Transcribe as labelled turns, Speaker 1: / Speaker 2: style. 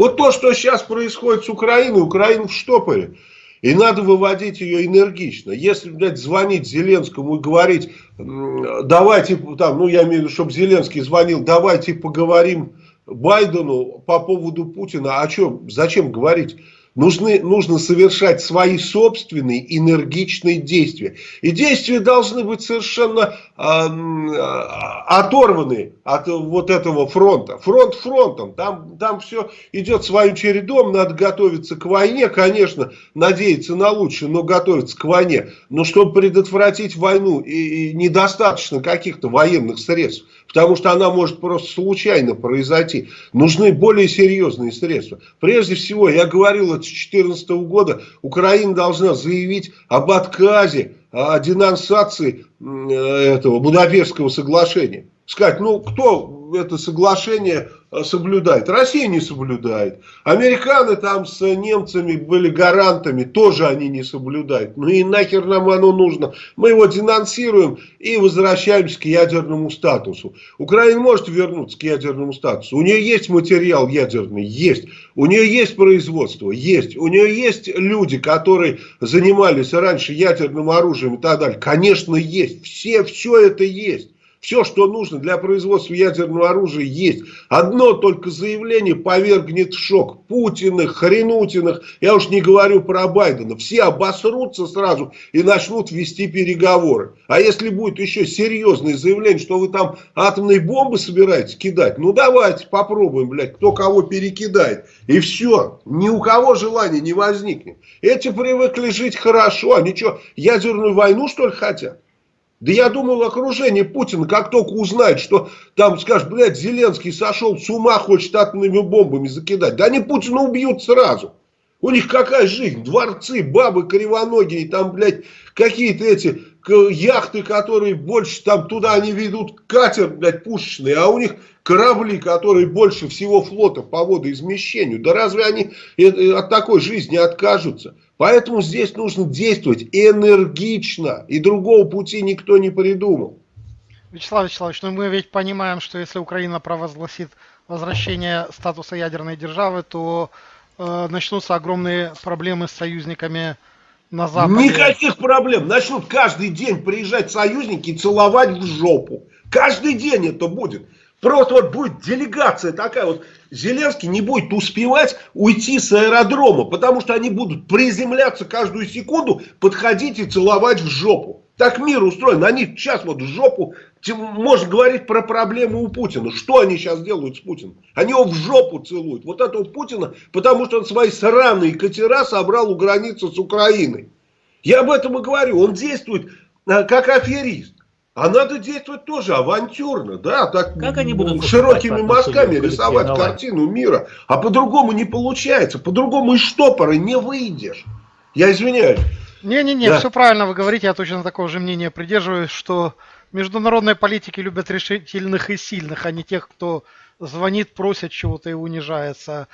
Speaker 1: Вот то, что сейчас происходит с Украиной, Украина в штопоре. И надо выводить ее энергично. Если, блядь, звонить Зеленскому и говорить, давайте, там, ну я имею в виду, чтобы Зеленский звонил, давайте поговорим Байдену по поводу Путина. А что, зачем говорить? Нужны, нужно совершать свои собственные энергичные действия. И действия должны быть совершенно э, оторваны от вот этого фронта. Фронт фронтом. Там, там все идет своим чередом. Надо готовиться к войне. Конечно, надеяться на лучшее, но готовиться к войне. Но чтобы предотвратить войну, и, и недостаточно каких-то военных средств. Потому что она может просто случайно произойти. Нужны более серьезные средства. Прежде всего, я говорил 2014 года Украина должна заявить об отказе, о денонсации этого Будапештского соглашения. Сказать, ну кто это соглашение Э, соблюдает. Россия не соблюдает. Американы там с немцами были гарантами, тоже они не соблюдают. Ну и нахер нам оно нужно. Мы его денонсируем и возвращаемся к ядерному статусу. Украина может вернуться к ядерному статусу. У нее есть материал ядерный? Есть. У нее есть производство? Есть. У нее есть люди, которые занимались раньше ядерным оружием и так далее? Конечно, есть. Все, все это есть. Все, что нужно для производства ядерного оружия есть. Одно только заявление повергнет в шок. Путиных, Хренутиных, я уж не говорю про Байдена. Все обосрутся сразу и начнут вести переговоры. А если будет еще серьезное заявление, что вы там атомные бомбы собираетесь кидать, ну давайте попробуем, блядь, кто кого перекидает. И все. Ни у кого желания не возникнет. Эти привыкли жить хорошо, они что, ядерную войну что ли хотят? Да я думал, окружение Путина, как только узнает, что там, скажет, блядь, Зеленский сошел с ума, хочет атомными бомбами закидать. Да они Путина убьют сразу. У них какая жизнь? Дворцы, бабы кривоногие, там, блядь, какие-то эти яхты, которые больше, там, туда они ведут катер, блядь, пушечный, а у них корабли, которые больше всего флота по водоизмещению. Да разве они э, э, от такой жизни откажутся? Поэтому здесь нужно действовать энергично. И другого пути никто не придумал.
Speaker 2: Вячеслав Вячеславович, ну мы ведь понимаем, что если Украина провозгласит возвращение статуса ядерной державы, то э, начнутся огромные проблемы с союзниками на Западе.
Speaker 1: Никаких проблем. Начнут каждый день приезжать союзники и целовать в жопу. Каждый день это будет. Просто вот будет делегация такая вот. Зеленский не будет успевать уйти с аэродрома, потому что они будут приземляться каждую секунду, подходить и целовать в жопу. Так мир устроен. Они сейчас вот в жопу, можно говорить про проблемы у Путина. Что они сейчас делают с Путиным? Они его в жопу целуют. Вот этого Путина, потому что он свои сраные катера собрал у границы с Украиной. Я об этом и говорю. Он действует э, как аферист. А надо действовать тоже авантюрно, да, так как они будут широкими мазками рисовать картину мира. А по-другому не получается, по-другому из штопора не выйдешь. Я извиняюсь.
Speaker 2: Не-не-не, да. все правильно вы говорите, я точно такого же мнения придерживаюсь, что международные политики любят решительных и сильных, а не тех, кто звонит, просит чего-то и унижается.